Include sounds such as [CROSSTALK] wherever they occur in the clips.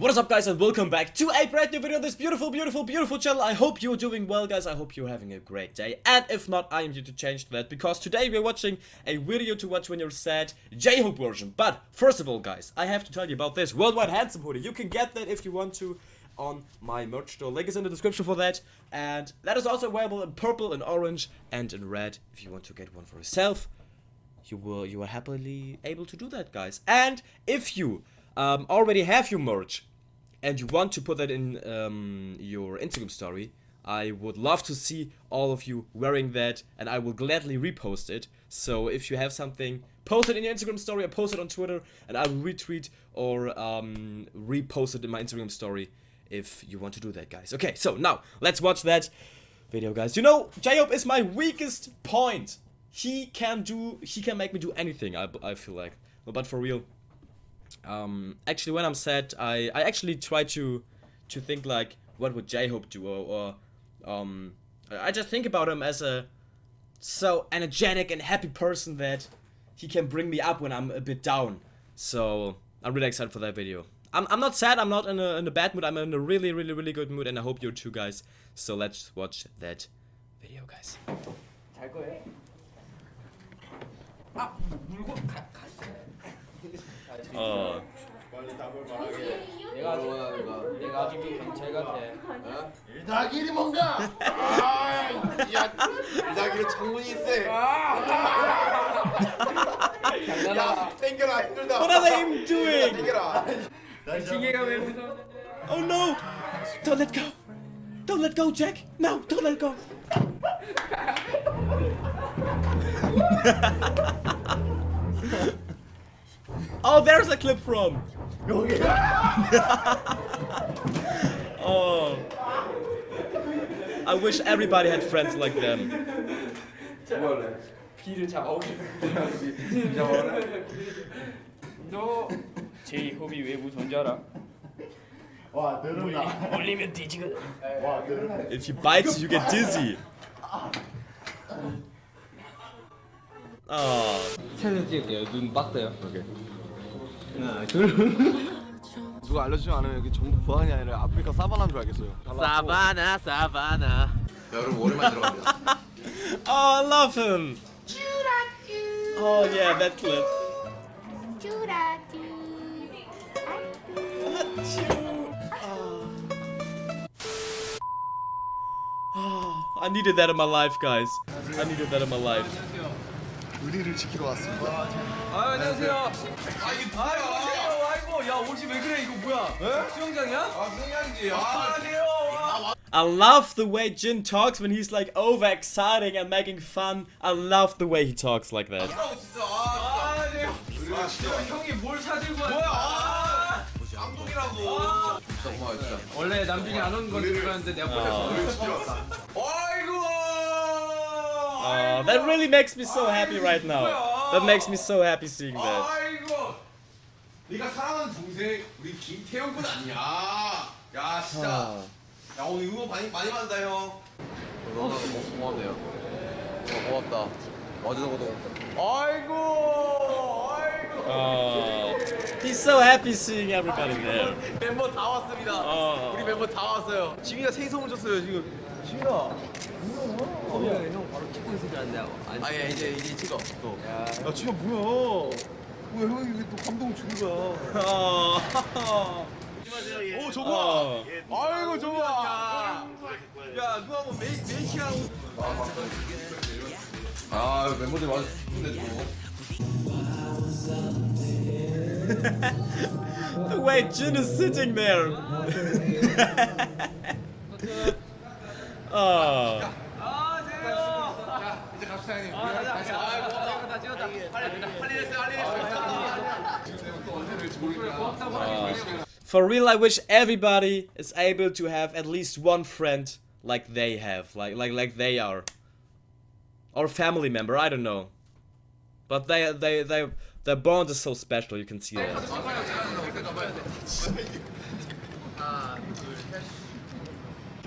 What is up guys and welcome back to a brand new video on this beautiful, beautiful, beautiful channel. I hope you're doing well guys, I hope you're having a great day. And if not, I am here to change that because today we're watching a video to watch when you're sad J-Hope version. But first of all guys, I have to tell you about this Worldwide Handsome hoodie. You can get that if you want to on my merch store. Link is in the description for that. And that is also available in purple and orange and in red if you want to get one for yourself. You will you are happily able to do that guys. And if you um, already have your merch and you want to put that in um, your Instagram story, I would love to see all of you wearing that and I will gladly repost it. So if you have something, post it in your Instagram story or post it on Twitter and I will retweet or um, repost it in my Instagram story if you want to do that, guys. Okay, so now let's watch that video, guys. You know, J-Hope is my weakest point. He can do, he can make me do anything, I, I feel like. But for real, um, actually when I'm sad, I, I actually try to to think like what would J-Hope do or, or um, I just think about him as a so energetic and happy person that he can bring me up when I'm a bit down. So I'm really excited for that video. I'm, I'm not sad, I'm not in a, in a bad mood, I'm in a really really really good mood and I hope you too guys. So let's watch that video guys. 잘 거예요. 아 물고 가 가. 어. 내가 아직 내가 아직 경찰 같아. 일다길이 뭔가? 아, 야, 일다길은 창문이 세. 야, 땡겨라 힘들다. What are they doing? 땡겨라. 지게가 왜 무서워? Oh no! Don't let go! Don't let go, Jack! No, don't let go! oh, there's a clip from! [LAUGHS] 여기. Oh. I wish everybody had friends like them. 뭐래? 비를 잡아오겠습니다. [LAUGHS] 너 제이홉이 외부 존재 알아? 와, 늘은다. 올리면 뒤지거든. 와, 늘은다. If he bites you, you get dizzy. Oh. 사진 찍을게요. 눈 빡대요. Okay. 누가 알려주지 않으면 여기 전국 부안이 아니라 아프리카 사바나인 줄 알겠어요. Savannah, Savannah. 야, 여러분 오랜만에 들어갑니다. Oh, I love him. Oh yeah, that clip. Oh, I needed that in my life, guys. I needed that in my life. 의리를 지키러 왔습니다. 아 안녕하세요. 아 안녕하세요. 아이고 야 옷이 왜 그래 이거 뭐야? 수영장이야? 아, 승현이지. 아 안녕하세요. I love the way Jin talks when he's like overexciting and making fun. I love the way he talks like that. 진짜. 아, 아 안녕하세요. 의리를 지켜. 형이 뭘 사들고 왔어? 뭐야? 아, 감동이라고. 진짜 고마워, 진짜. 원래 남준이 안 오는 건 줄 알았는데 내가 보냈어. 의리를 지켜. 아이고. Oh, that really makes me so happy right now. That makes me so happy seeing that. 아이고. 네가 사랑하는 동생 우리 김태형 군 아니야. 야, 진짜. 야, 오늘 응원 많이 많이 받는다, 형. 너나 고맙네요. 어, 고맙다. 어제도 고도 아이고. 아이고. Oh, he's so happy seeing everybody there. 멤버 다 왔습니다. 어. 우리 멤버 다 왔어요. 지민이가 세이 선물 줬어요 지금. 지민아. 형 바로 찍고 있을 줄 알았는데 아 예, 이제 이제 찍어 또. 야, 지금 뭐야? 뭐야, 형이 왜또 감동을 주는 거야? [LAUGHS] Oh. 오, 저거. Oh. 아이고, 저거. 야, 야, 누가 뭐 메이 메이킹하고. 아, 멤버들 와서 기쁜데 좀. The way Jin is sitting there. oh. 이제 갑시다 형님. 다 찍었다. 할일 했어요, 할일 했어요. 또 언제 될지 모르니까. For real, I wish everybody is able to have at least one friend like they have, like like like they are, or family member. I don't know, but they they they their bond is so special. You can see that.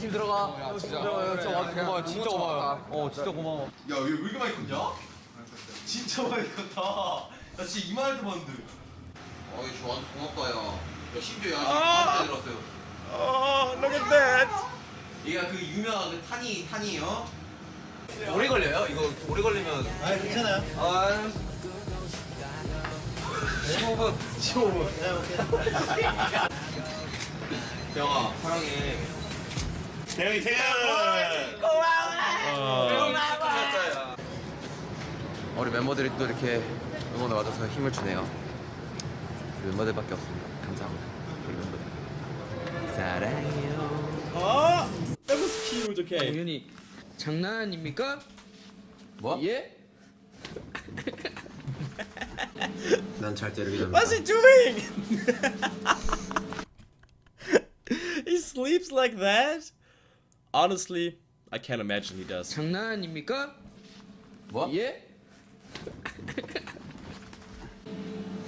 팀 들어가. 진짜 진짜 와서 고마워. 진짜 고마워. 어 진짜 고마워. 야, 얘왜 이렇게 많이 컸냐? 진짜 많이 컸다. 나 진짜 이만할 때 봤는데. 어이 좋아 고맙다 야. 야, 심지어 야, 아. 지금 들었어요. Oh, look at that. 얘가 그 유명한 그 탄이 탄이요. 오래 걸려요? 이거 오래 걸리면 아 괜찮아요. 아 15분 15분 네 오케이. [LAUGHS] 사랑해 대형이 생일. 우리 멤버들이 또 이렇게 응원을 와줘서 힘을 주네요 우리 멤버들밖에 없습니다 감사합니다 우리 멤버들 사랑해요 that was cute. Okay. 공연이 장난 아닙니까? 뭐? 예? [LAUGHS] 난잘 때리기 전에 What's he doing? [LAUGHS] he sleeps like that? Honestly, I can't imagine he does. 장난 [LAUGHS] 아닙니까? 뭐? 예?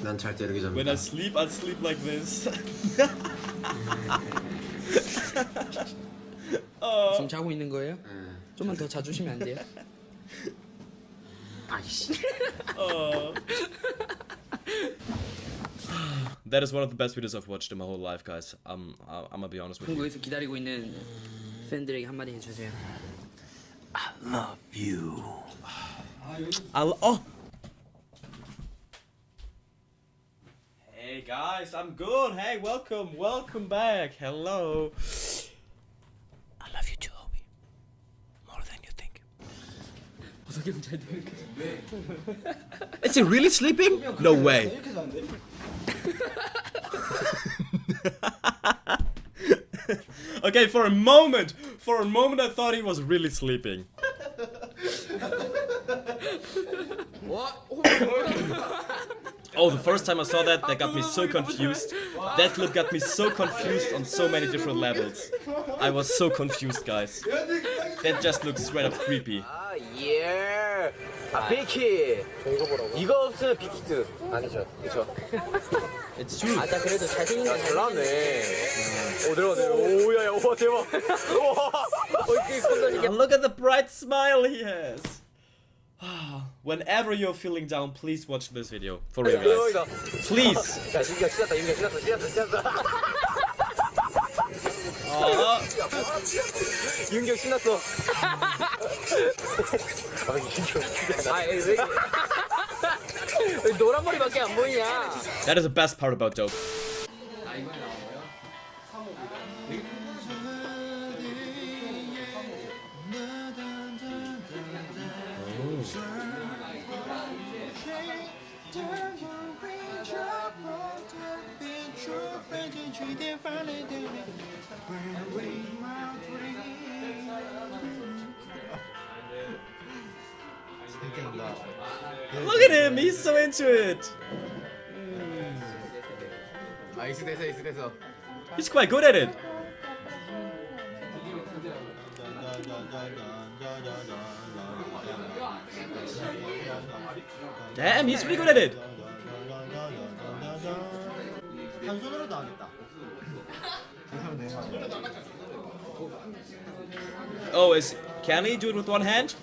난 잘 때리기 전에 When I sleep, I sleep like this. [LAUGHS] [LAUGHS] oh. 지금 자고 있는 거예요? 좀만 더 자주시면 안 돼요? 아이씨 Oh. that is one of the best videos I've watched in my whole life, guys. Um, I- I'm gonna be honest with you. 한국에서 기다리고 있는 팬들에게 한마디 해주세요. I'll, oh. Hey guys, I'm good. Hey, welcome, welcome back. Hello. I love you too, homie. More than you think. [LAUGHS] Is he really sleeping? No way. [LAUGHS] Okay, for a moment, for a moment I thought he was really sleeping. what? [LAUGHS] oh, the first time I saw that, that got me so confused. That clip got me so confused on so many different levels. I was so confused, guys. That just looks straight up creepy. 아, 예. 아, 빅히. 이거 없으면 빅히트. 아니죠. 그쵸. It's true. 나 그래도 잘생긴 야, 잘 나왔네. 오, 내려가, 내려. 오, 야, 야, 와, 대박. 와. [LAUGHS] 어이, 콘 And look at the bright smile he has. [SIGHS] Whenever you're feeling down, please watch this video. For real, guys. 대박이다. Please. 윤경 신났어. 아, 윤경. 아, 노란 머리밖에 안 보이냐? That is the best part about dope. 아, Look at him, he's so into it. He's quite good at it. Damn, he's really good at it. Oh, is can he do it with one hand?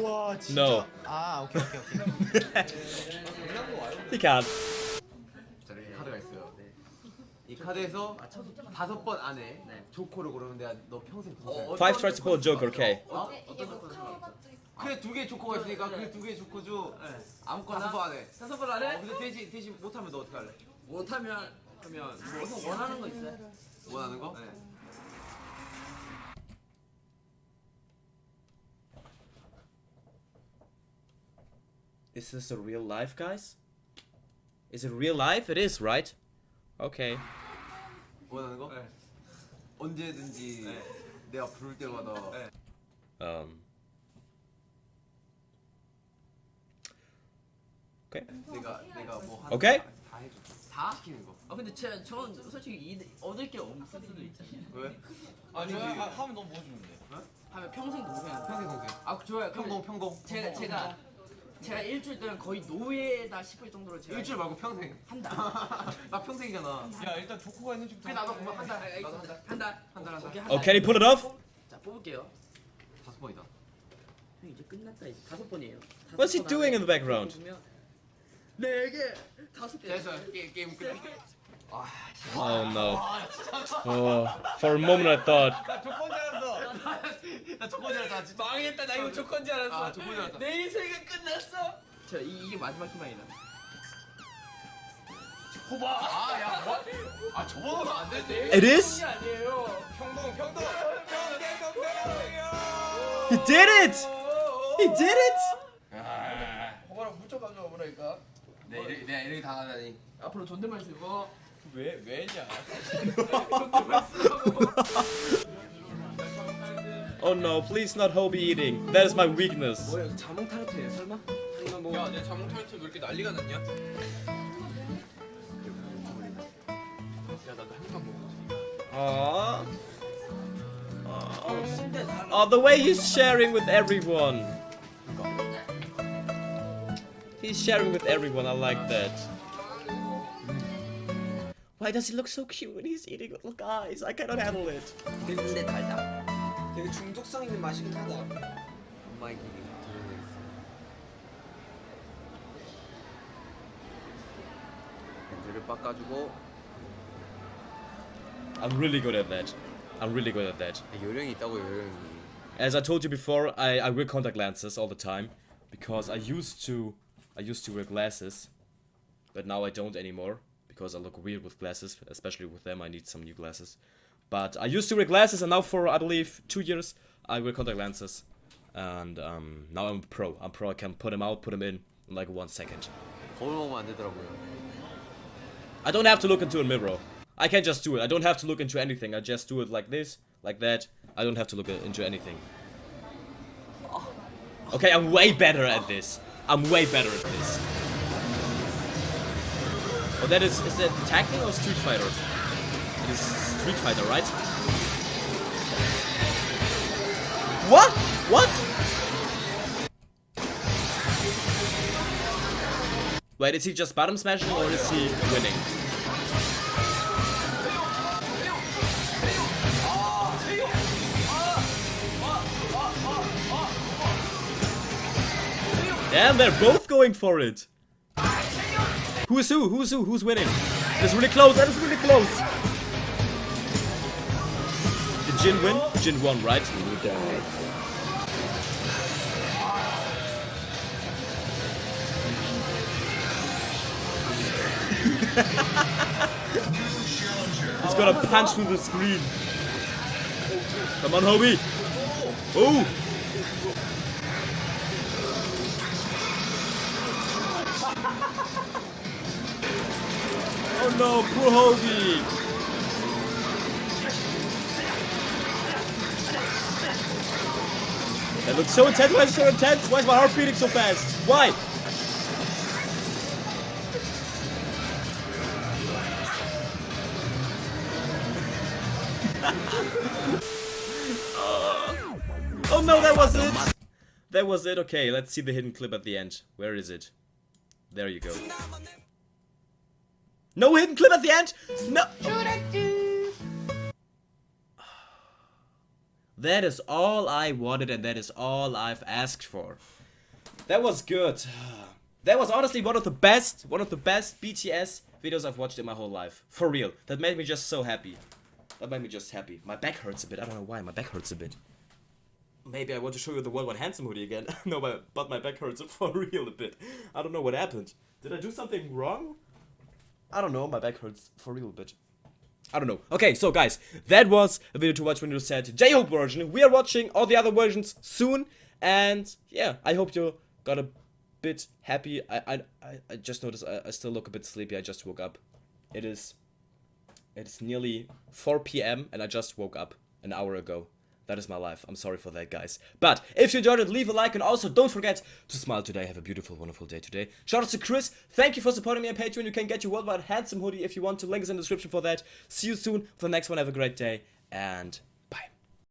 우와 진짜. No. 아 오케이 오케이 오케이. He can't. 저기 카드가 있어요 이 카드에서 다섯 번 안에 조커를 고르면 내가 너 평생 평생 Five tries to pull a joker. Okay. 어? 그래 두 개 조커가 있으니까 그두개 조커 중 아무거나 다섯 번 안에 다섯 번 안에 어, 근데 대신 대신 못하면 너 어떻게 할래? 못하면 하면 뭐 원하는 거 있어요? 원하는 거? Is this a real life, guys? Is it real life? It is, right? Okay. 원하는 거? 언제든지 내가 부를 때마다 Um. Okay. 내가 내가 뭐. 거다 해줘 다 시키는 거 아 근데 제, 전 솔직히 이, 얻을 게 없을 수도 있잖아요. 왜? 아니 하면 너무 뭐 주는데? 하면 평생 노예한다. 평생 동생 아 좋아요. 평공 평공 제가 제가 제가 일주일 동안 거의 노예다 싶을 정도로 제가 일주일 말고 평생 한 달. [LAUGHS] 나 평생이잖아 야 일단 조커가 있는 집 그래 나도 그만 한 달. 나도 한 달. 한 달. 한 달. 오케이 한 Oh, 달. can he pull it off? 자 뽑을게요. 다섯 번이다 형 이제 끝났다 이제 다섯 번이에요. 다섯 What's he 번 doing in the background? 뽑으면 네 개. 다섯 개. 됐어 게, 게임 끝 Oh no. Oh, for a moment I thought. 나 조건 줄 알았어. 진짜. 망했다 나 이거 조건 줄 알았어 아, 조건 줄 알았다. 내 인생은 끝났어 자 이, 이게 마지막 희망이다 호바. 아, 야, 뭐? 아, 저번은 안 되지. It is? 아니에요 평동, 평동. 평동, 평동. He did it! He did it! 호바랑 무척 가져와 보라니까. 내 이름, 내가 이름이 당하다니. 앞으로 존댓말 쓰고 왜, 왜냐? 존댓말 쓰라고 [LAUGHS] Oh no, please not Hobi eating. That is my weakness. Aww. Aww. Oh, the way he's sharing with everyone. He's sharing with everyone, I like that. Why does he look so cute when he's eating little guys? I cannot handle it. 근데 달다 되게 중독성 있는 맛이긴 하다 엄마의 길이 들어가 있어. 렌즈를 빡가지고 I'm really good at that. I'm really good at that. 요령이 있다고 요령이. As I told you before, I, I wear contact lenses all the time because I used to I used to wear glasses, but now I don't anymore because I look weird with glasses, especially with them. I need some new glasses. But I used to wear glasses, and now for, I believe, two years, I wear contact lenses. And um, now I'm pro. I'm pro. I can put them out, put them in, in like one second. I don't have to look into a mirror. I can just do it. I don't have to look into anything. I just do it like this, like that. I don't have to look into anything. Okay, I'm way better at this. I'm way better at this. Oh, that is... Is that Tekken or Street Fighter? It is Street Fighter, right? What? What? Wait, is he just bottom smashing or is he winning? Damn, they're both going for it. Who's who? Who's who? Who's winning? It's really close. That is really close. Jin win? Jin won, right? [LAUGHS] He's gonna punch through the screen. Come on, Hobi. Oh! [LAUGHS] Oh no, poor Hobi! That looks so intense. Why is it so intense? Why is my heart beating so fast? Why? [LAUGHS] Oh no, that was it! That was it. Okay, let's see the hidden clip at the end. Where is it? There you go. No hidden clip at the end! No! That is all I wanted and that is all I've asked for. That was good. [SIGHS] That was honestly one of the best, one of the best BTS videos I've watched in my whole life. For real. That made me just so happy. That made me just happy. My back hurts a bit. I don't know why. My back hurts a bit. Maybe I want to show you the Worldwide Handsome hoodie again. [LAUGHS] no, but, but my back hurts for [LAUGHS] real a bit. I don't know what happened. Did I do something wrong? I don't know. My back hurts for real a bit. I don't know. Okay, so guys, that was a video to watch when you said J-Hope version. We are watching all the other versions soon. And yeah, I hope you got a bit happy. I I, I- just noticed I, I still look a bit sleepy. I just woke up. It is it is nearly 4 p.m. and I just woke up an hour ago. That is my life. I'm sorry for that, guys. But if you enjoyed it, leave a like and also don't forget to smile today. Have a beautiful, wonderful day today. Shout out to Chris. Thank you for supporting me on Patreon. You can get your worldwide handsome hoodie if you want to. Link is in the description for that. See you soon for the next one. Have a great day and